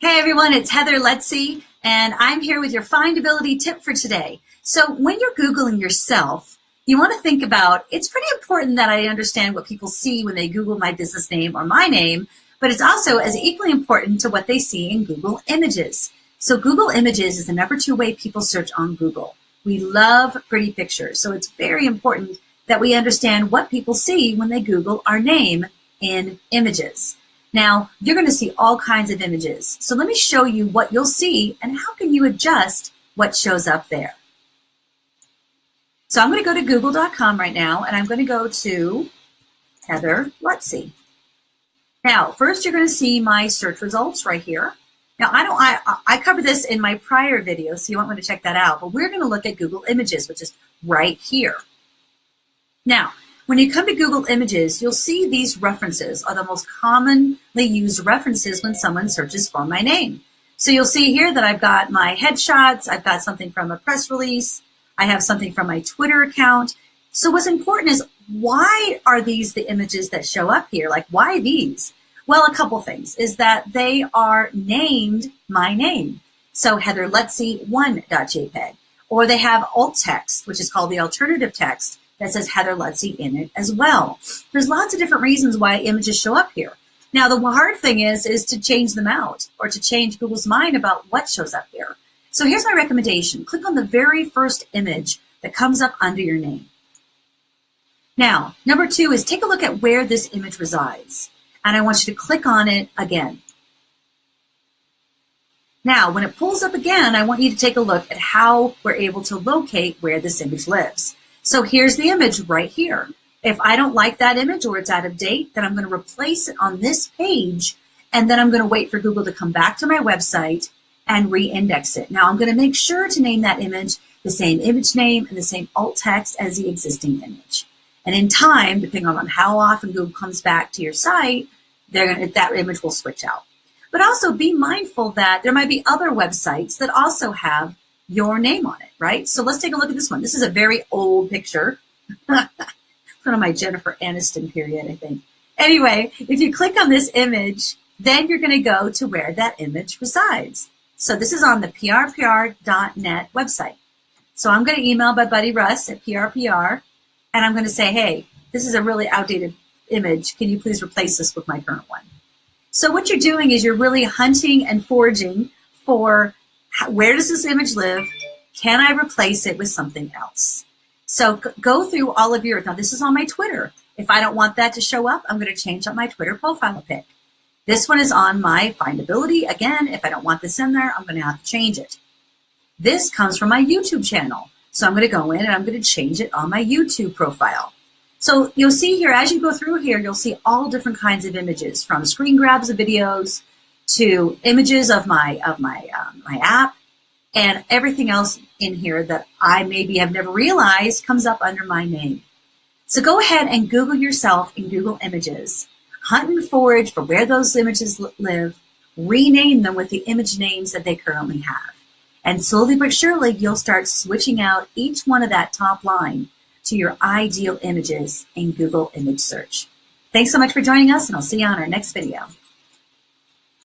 Hey everyone, it's Heather Lutze, and I'm here with your findability tip for today. So when you're Googling yourself, you want to think about, it's pretty important that I understand what people see when they Google my business name or my name, but it's also as equally important to what they see in Google Images. So Google Images is the number two way people search on Google. We love pretty pictures, so it's very important that we understand what people see when they Google our name in images. Now, you're going to see all kinds of images. So let me show you what you'll see and how can you adjust what shows up there. So I'm going to go to google.com right now and I'm going to go to Heather Lutze. Now, first you're going to see my search results right here. Now, I don't, I, I covered this in my prior video, so you might want to check that out, but we're going to look at Google Images, which is right here. Now, when you come to Google Images, you'll see these references are the most commonly used references when someone searches for my name. So you'll see here that I've got my headshots, I've got something from a press release, I have something from my Twitter account. So what's important is why are these the images that show up here? Like why these? Well, a couple things is that they are named my name. So Heather Lutze 1.jpg, or they have alt text, which is called the alternative text, that says Heather Lutze in it as well. There's lots of different reasons why images show up here. Now, the hard thing is, is to change them out or to change Google's mind about what shows up here. So here's my recommendation. Click on the very first image that comes up under your name. Now, number two is take a look at where this image resides. And I want you to click on it again. Now, when it pulls up again, I want you to take a look at how we're able to locate where this image lives. So here's the image right here. If I don't like that image or it's out of date, then I'm going to replace it on this page. And then I'm going to wait for Google to come back to my website and re-index it. Now I'm going to make sure to name that image the same image name and the same alt text as the existing image. And in time, depending on how often Google comes back to your site, gonna, that image will switch out. But also be mindful that there might be other websites that also have your name on it, right? So let's take a look at this one. This is a very old picture. one of my Jennifer Aniston period, I think. Anyway, if you click on this image, then you're going to go to where that image resides. So this is on the prpr.net website. So I'm going to email my buddy Russ at prpr, and I'm going to say, hey, this is a really outdated image. Can you please replace this with my current one? So what you're doing is you're really hunting and foraging for where does this image live? Can I replace it with something else? So go through all of your, now this is on my Twitter. If I don't want that to show up, I'm going to change up my Twitter profile pic. This one is on my findability. Again, if I don't want this in there, I'm going to have to change it. This comes from my YouTube channel. So I'm going to go in and I'm going to change it on my YouTube profile. So you'll see here, as you go through here, you'll see all different kinds of images from screen grabs of videos to images of my of my um, my app and everything else in here that I maybe have never realized comes up under my name. So go ahead and Google yourself in Google Images. Hunt and forage for where those images live, rename them with the image names that they currently have. And slowly but surely, you'll start switching out each one of that top line to your ideal images in Google Image Search. Thanks so much for joining us, and I'll see you on our next video.